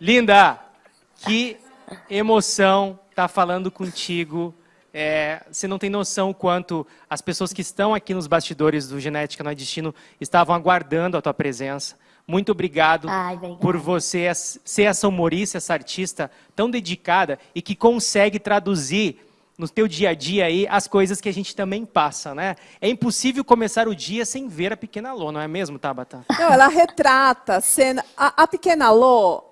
Linda, que emoção tá falando contigo. É, você não tem noção o quanto as pessoas que estão aqui nos bastidores do Genética Não é Destino estavam aguardando a tua presença. Muito obrigado Ai, por você ser essa humorista, essa artista tão dedicada e que consegue traduzir no teu dia a dia aí as coisas que a gente também passa, né? É impossível começar o dia sem ver a pequena Lô, não é mesmo, Tabata? Não, ela retrata a cena. A, a pequena Lô.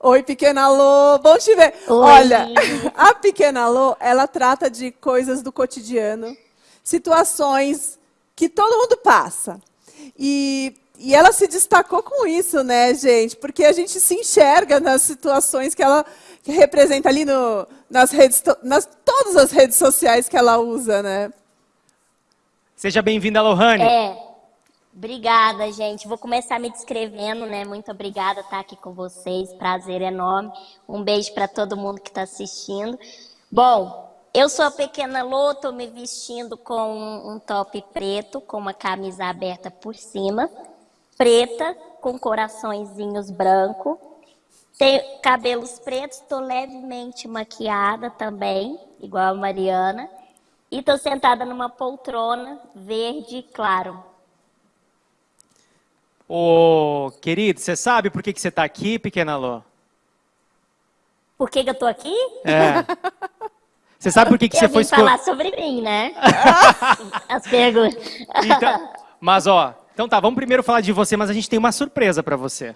Oi, pequena Lô, bom te ver. Oi. Olha, a pequena Lô, ela trata de coisas do cotidiano, situações que todo mundo passa. E, e ela se destacou com isso, né, gente? Porque a gente se enxerga nas situações que ela que representa ali no, nas redes, nas todas as redes sociais que ela usa, né? Seja bem-vinda, Lohane. É, obrigada, gente. Vou começar me descrevendo, né? Muito obrigada estar aqui com vocês, prazer enorme. Um beijo para todo mundo que está assistindo. Bom, eu sou a pequena Lô, estou me vestindo com um top preto, com uma camisa aberta por cima, preta, com coraçõezinhos branco, tenho cabelos pretos, estou levemente maquiada também, igual a Mariana. E estou sentada numa poltrona verde claro. Ô, querido, você sabe por que, que você está aqui, pequena Lô? Por que, que eu estou aqui? É. Você sabe por que, que você foi falar sobre mim, né? As perguntas. Então, mas, ó, então tá, vamos primeiro falar de você, mas a gente tem uma surpresa para você.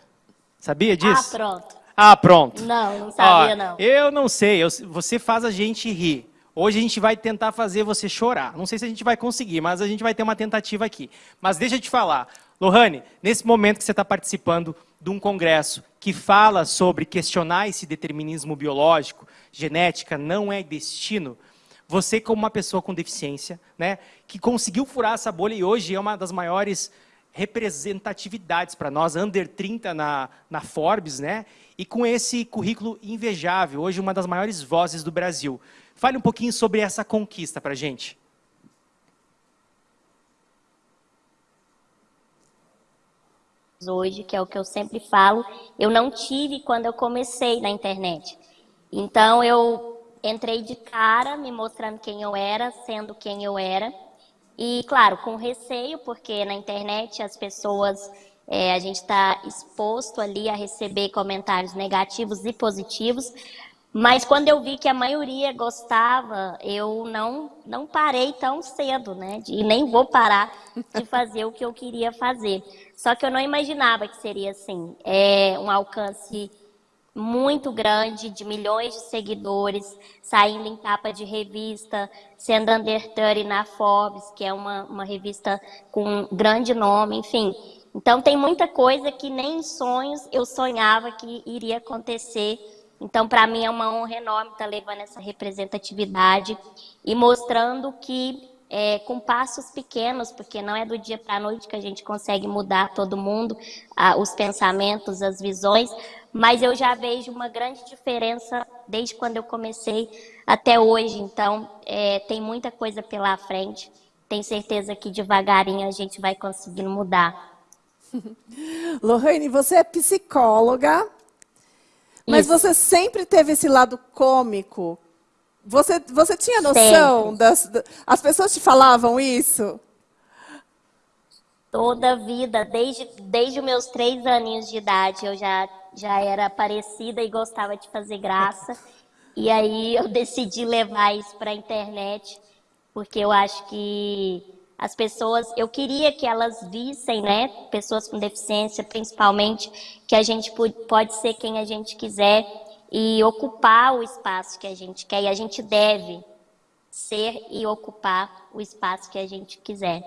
Sabia disso? Ah, pronto. Ah, pronto. Não, não sabia Ó, não. Eu não sei, eu, você faz a gente rir. Hoje a gente vai tentar fazer você chorar. Não sei se a gente vai conseguir, mas a gente vai ter uma tentativa aqui. Mas deixa eu te falar. Lohane, nesse momento que você está participando de um congresso que fala sobre questionar esse determinismo biológico, genética não é destino, você como uma pessoa com deficiência, né, que conseguiu furar essa bolha e hoje é uma das maiores representatividades para nós, under 30 na, na Forbes, né? E com esse currículo invejável, hoje uma das maiores vozes do Brasil. Fale um pouquinho sobre essa conquista para a gente. Hoje, que é o que eu sempre falo, eu não tive quando eu comecei na internet. Então, eu entrei de cara, me mostrando quem eu era, sendo quem eu era. E, claro, com receio, porque na internet as pessoas, é, a gente está exposto ali a receber comentários negativos e positivos, mas quando eu vi que a maioria gostava, eu não, não parei tão cedo, né? E nem vou parar de fazer o que eu queria fazer. Só que eu não imaginava que seria assim. É um alcance muito grande, de milhões de seguidores, saindo em capa de revista, sendo under 30 na Forbes, que é uma, uma revista com um grande nome, enfim. Então tem muita coisa que nem em sonhos eu sonhava que iria acontecer. Então, para mim é uma honra enorme estar levando essa representatividade e mostrando que é, com passos pequenos, porque não é do dia para a noite que a gente consegue mudar todo mundo, os pensamentos, as visões, mas eu já vejo uma grande diferença desde quando eu comecei até hoje. Então, é, tem muita coisa pela frente. Tenho certeza que devagarinho a gente vai conseguindo mudar. Lohane, você é psicóloga, mas Isso. você sempre teve esse lado cômico você, você tinha noção das, das. As pessoas te falavam isso? Toda a vida, desde, desde os meus três aninhos de idade, eu já, já era parecida e gostava de fazer graça. E aí eu decidi levar isso para a internet, porque eu acho que as pessoas, eu queria que elas vissem, né, pessoas com deficiência, principalmente, que a gente pode ser quem a gente quiser e ocupar o espaço que a gente quer. E a gente deve ser e ocupar o espaço que a gente quiser.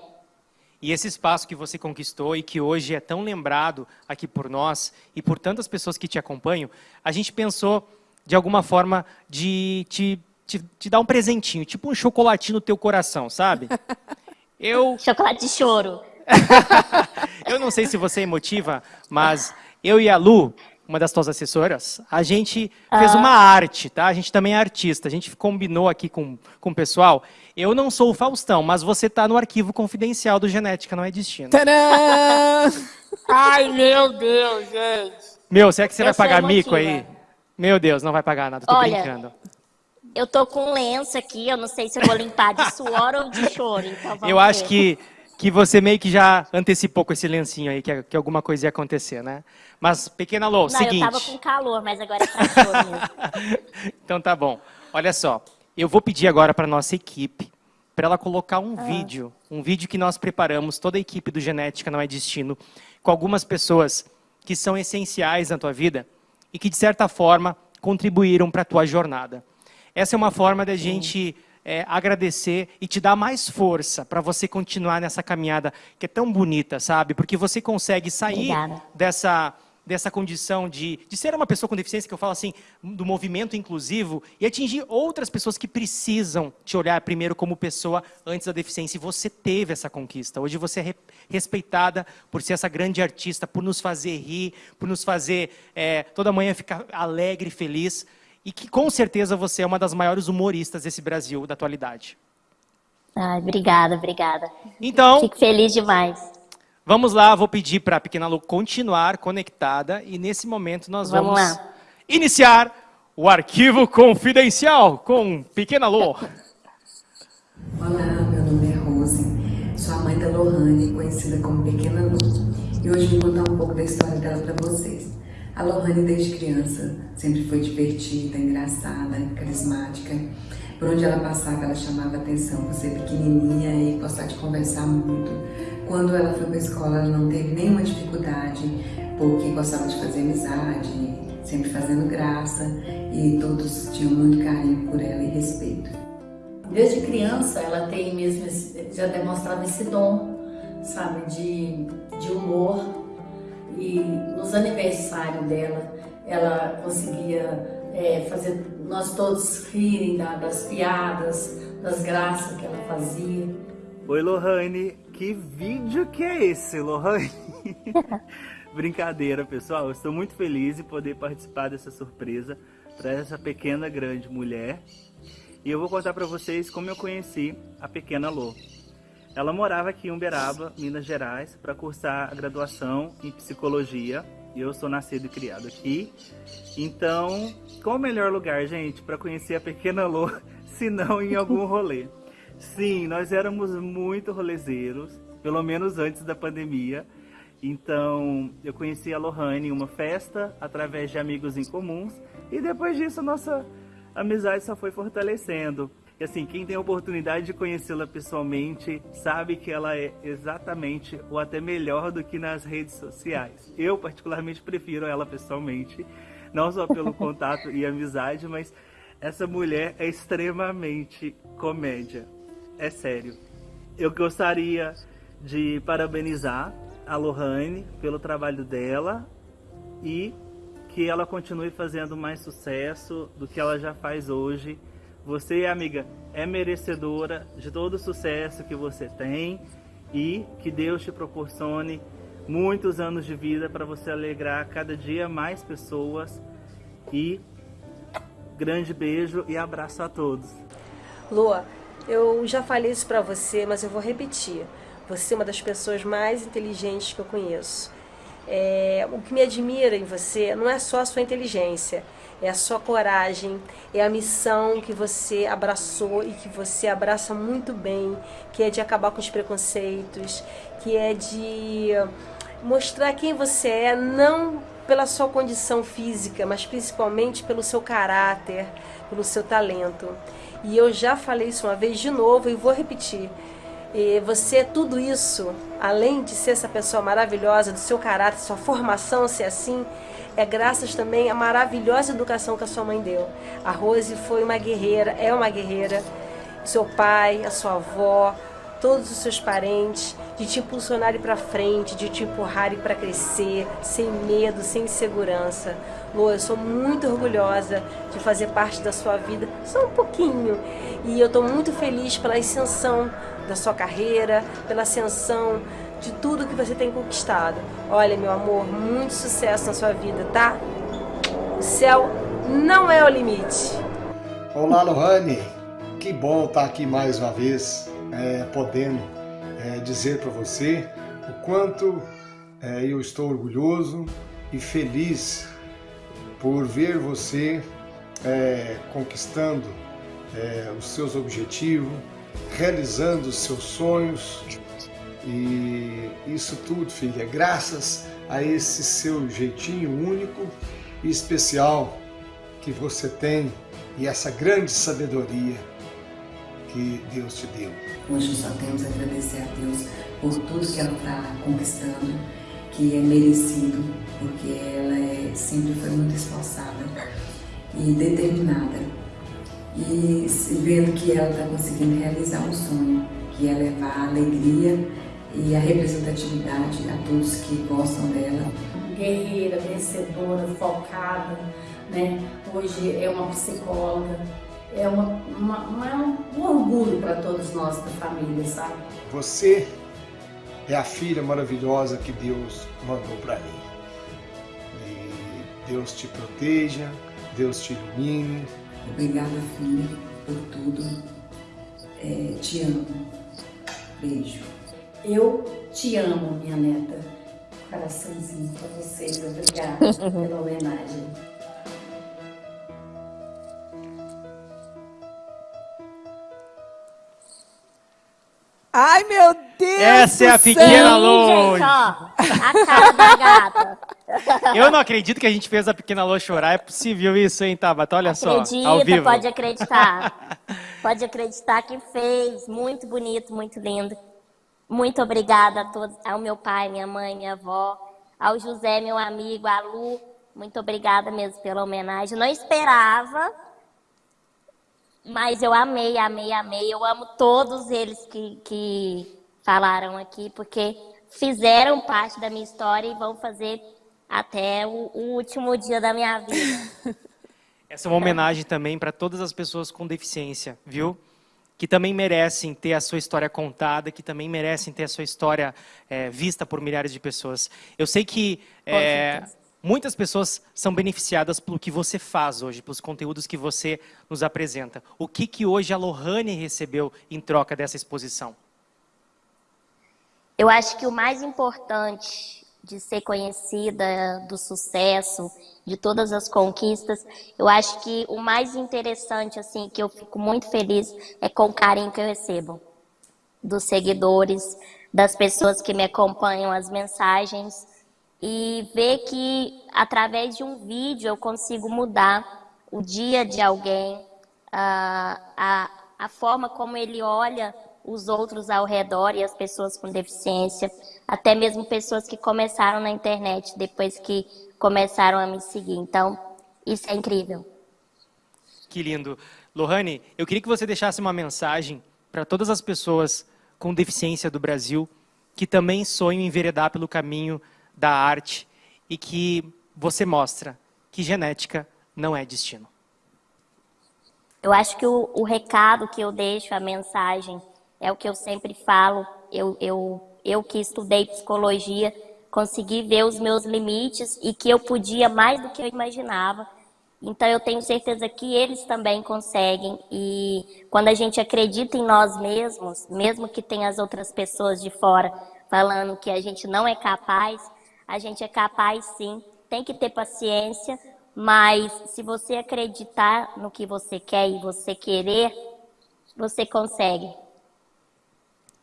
E esse espaço que você conquistou e que hoje é tão lembrado aqui por nós e por tantas pessoas que te acompanham, a gente pensou, de alguma forma, de te, te, te dar um presentinho, tipo um chocolatinho no teu coração, sabe? Eu... Chocolate de choro. eu não sei se você é emotiva, mas eu e a Lu, uma das tuas assessoras, a gente ah. fez uma arte, tá? A gente também é artista, a gente combinou aqui com, com o pessoal. Eu não sou o Faustão, mas você tá no arquivo confidencial do Genética, não é destino. Tadã! Ai, meu Deus, gente! Meu, será que você Eu vai pagar mico emotiva. aí? Meu Deus, não vai pagar nada, tô Olha, brincando. Eu tô com um lenço aqui, eu não sei se eu vou limpar de suor ou de choro, então Eu acho ver. que, que você meio que já antecipou com esse lencinho aí, que, que alguma coisa ia acontecer, né? Mas, pequena Lô, Não, seguinte. eu tava com calor, mas agora é pra choro mesmo. então tá bom. Olha só, eu vou pedir agora para nossa equipe para ela colocar Ah. um vídeo, um vídeo que nós preparamos, toda a equipe do Genética Não é Destino, com algumas pessoas que são essenciais na tua vida e que, de certa forma, contribuíram para a tua jornada. Essa é uma forma da gente é, agradecer e te dar mais força para você continuar nessa caminhada que é tão bonita, sabe? Porque você consegue sair Obrigada. dessa, dessa condição de, de ser uma pessoa com deficiência, que eu falo assim, do movimento inclusivo, e atingir outras pessoas que precisam te olhar primeiro como pessoa antes da deficiência. E você teve essa conquista. Hoje você é re- respeitada por ser essa grande artista, por nos fazer rir, por nos fazer é, toda manhã ficar alegre e feliz. E que com certeza você é uma das maiores humoristas desse Brasil da atualidade. Ai, obrigada, obrigada. Então, Fico feliz demais. Vamos lá, vou pedir para a pequena Lu continuar conectada e nesse momento nós vamos, Vamos iniciar o arquivo confidencial com pequena Lu. Olá, meu nome é Rose, sou a mãe da Lohane, conhecida como Pequena Lu. E hoje vou contar um pouco da história dela para vocês. A Lohane, desde criança, sempre foi divertida, engraçada, carismática. Por onde ela passava, ela chamava atenção por ser pequenininha e gostar de conversar muito. Quando ela foi para a escola, ela não teve nenhuma dificuldade, porque gostava de fazer amizade, sempre fazendo graça, e todos tinham muito carinho por ela e respeito. Desde criança ela tem mesmo já demonstrado esse dom, sabe, de, de humor e nos aniversários dela ela conseguia é, fazer nós todos rirem da- das piadas, das graças que ela fazia. Oi, Lohane. Que vídeo que é esse, Lohane? Brincadeira, pessoal. Eu estou muito feliz em poder participar dessa surpresa para essa pequena grande mulher. E eu vou contar para vocês como eu conheci a pequena Lô. Ela morava aqui em Uberaba, Minas Gerais, para cursar a graduação em psicologia. Eu sou nascido e criado aqui. Então, qual o melhor lugar, gente, para conhecer a pequena Lô, se não em algum rolê? Sim, nós éramos muito rolezeiros, pelo menos antes da pandemia. Então, eu conheci a Lohane em uma festa, através de amigos em comuns, e depois disso nossa amizade só foi fortalecendo. E assim, quem tem a oportunidade de conhecê-la pessoalmente, sabe que ela é exatamente ou até melhor do que nas redes sociais. Eu particularmente prefiro ela pessoalmente, não só pelo contato e amizade, mas essa mulher é extremamente comédia. É sério. Eu gostaria de parabenizar a Lohane pelo trabalho dela e que ela continue fazendo mais sucesso do que ela já faz hoje. Você, amiga, é merecedora de todo o sucesso que você tem e que Deus te proporcione muitos anos de vida para você alegrar cada dia mais pessoas. E grande beijo e abraço a todos. Lua, eu já falei isso pra você, mas eu vou repetir. Você é uma das pessoas mais inteligentes que eu conheço. É, o que me admira em você não é só a sua inteligência, é a sua coragem, é a missão que você abraçou e que você abraça muito bem, que é de acabar com os preconceitos, que é de mostrar quem você é, não pela sua condição física, mas principalmente pelo seu caráter, pelo seu talento. E eu já falei isso uma vez de novo e vou repetir. E você é tudo isso, além de ser essa pessoa maravilhosa, do seu caráter, sua formação ser assim, é graças também à maravilhosa educação que a sua mãe deu. A Rose foi uma guerreira, é uma guerreira. Seu pai, a sua avó, todos os seus parentes, de te impulsionarem para frente, de te empurrarem para crescer, sem medo, sem insegurança. Lu, eu sou muito orgulhosa de fazer parte da sua vida, só um pouquinho. E eu estou muito feliz pela ascensão da sua carreira, pela ascensão de tudo que você tem conquistado. Olha, meu amor, muito sucesso na sua vida, tá? O céu não é o limite. Olá, Lohane. Que bom estar aqui mais uma vez, é, podendo é, dizer para você o quanto é, eu estou orgulhoso e feliz por ver você é, conquistando é, os seus objetivos, realizando os seus sonhos. E isso tudo, filha, graças a esse seu jeitinho único e especial que você tem e essa grande sabedoria que Deus te deu. Hoje só temos a agradecer a Deus por tudo que ela está conquistando, que é merecido, porque ela é, sempre foi muito esforçada e determinada. E vendo que ela está conseguindo realizar um sonho, que é levar a alegria e a representatividade a todos que gostam dela. Guerreira, vencedora, focada, né? Hoje é uma psicóloga, é, uma, uma, uma, é um orgulho para todos nós da família, sabe? Você é a filha maravilhosa que Deus mandou para mim. E Deus te proteja, Deus te ilumine. Obrigada, filha, por tudo. É, te amo. Beijo. Eu te amo, minha neta. Coraçãozinho para vocês. Obrigada pela homenagem. Ai, meu Deus Essa é a pequena céu. Lô. Gente, ó, a cara da gata. Eu não acredito que a gente fez a pequena Lô chorar. É possível isso, hein, Tabata? Olha só, ao Acredita, vivo. pode acreditar. Pode acreditar que fez. Muito bonito, muito lindo. Muito obrigada a todos, ao meu pai, minha mãe, minha avó, ao José, meu amigo, a Lu. Muito obrigada mesmo pela homenagem. Não esperava, mas eu amei, amei, amei. Eu amo todos eles que, que falaram aqui, porque fizeram parte da minha história e vão fazer até o, o último dia da minha vida. Essa é uma homenagem também para todas as pessoas com deficiência, viu? Que também merecem ter a sua história contada, que também merecem ter a sua história é, vista por milhares de pessoas. Eu sei que é. Muitas pessoas são beneficiadas pelo que você faz hoje, pelos conteúdos que você nos apresenta. O que, que hoje a Lohane recebeu em troca dessa exposição? Eu acho que o mais importante de ser conhecida, do sucesso, de todas as conquistas, eu acho que o mais interessante, assim, que eu fico muito feliz é com o carinho que eu recebo dos seguidores, das pessoas que me acompanham, as mensagens, e ver que através de um vídeo eu consigo mudar o dia de alguém, a, a, a forma como ele olha os outros ao redor e as pessoas com deficiência, até mesmo pessoas que começaram na internet depois que começaram a me seguir. Então, isso é incrível. Que lindo. Lohane, eu queria que você deixasse uma mensagem para todas as pessoas com deficiência do Brasil que também sonham enveredar pelo caminho da arte e que você mostra que genética não é destino. Eu acho que o, o recado que eu deixo, a mensagem, é o que eu sempre falo. Eu, eu, eu que estudei psicologia, consegui ver os meus limites e que eu podia mais do que eu imaginava. Então eu tenho certeza que eles também conseguem. E quando a gente acredita em nós mesmos, mesmo que tenha as outras pessoas de fora falando que a gente não é capaz, a gente é capaz sim. Tem que ter paciência, mas se você acreditar no que você quer e você querer, você consegue.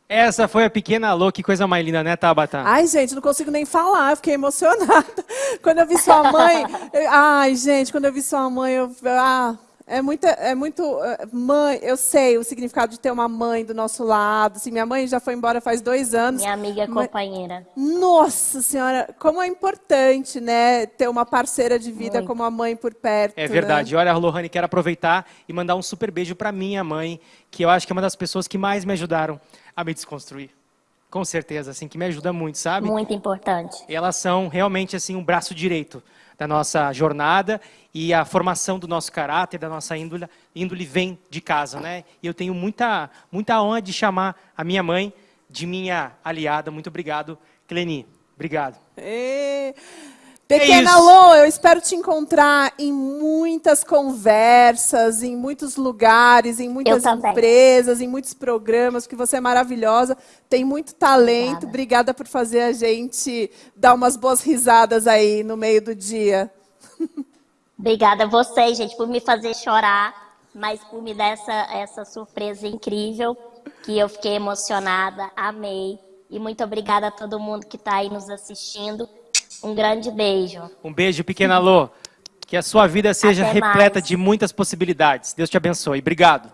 Essa foi a pequena Lô, que coisa mais linda, né, Tabata? Ai, gente, não consigo nem falar, eu fiquei emocionada. Quando eu vi sua mãe. eu- ai, gente, quando eu vi sua mãe, eu. Ah, é muito. É muito eh, mãe, eu sei o significado de ter uma mãe do nosso lado. Assim, minha mãe já foi embora faz dois anos. Minha amiga Mas- companheira. Nossa Senhora, como é importante, né? Ter uma parceira de vida Muito. como a mãe por perto. É né? verdade. Olha, Lohane, quero aproveitar e mandar um super beijo para minha mãe, que eu acho que é uma das pessoas que mais me ajudaram a me desconstruir. Com certeza, assim, que me ajuda muito, sabe? Muito importante. Elas são realmente assim um braço direito da nossa jornada e a formação do nosso caráter, da nossa índole, índole vem de casa, né? E eu tenho muita muita honra de chamar a minha mãe de minha aliada. Muito obrigado, Cleni. Obrigado. Pequena isso. Lô, eu espero te encontrar em muitas conversas, em muitos lugares, em muitas empresas, em muitos programas, porque você é maravilhosa, tem muito talento. Obrigada. Obrigada por fazer a gente dar umas boas risadas aí no meio do dia. Obrigada a vocês, gente, por me fazer chorar, mas por me dar essa, essa surpresa incrível, que eu fiquei emocionada, amei. E muito obrigada a todo mundo que está aí nos assistindo. Um grande beijo. Um beijo, pequena Lô. Que a sua vida seja Até repleta mais. de muitas possibilidades. Deus te abençoe. Obrigado.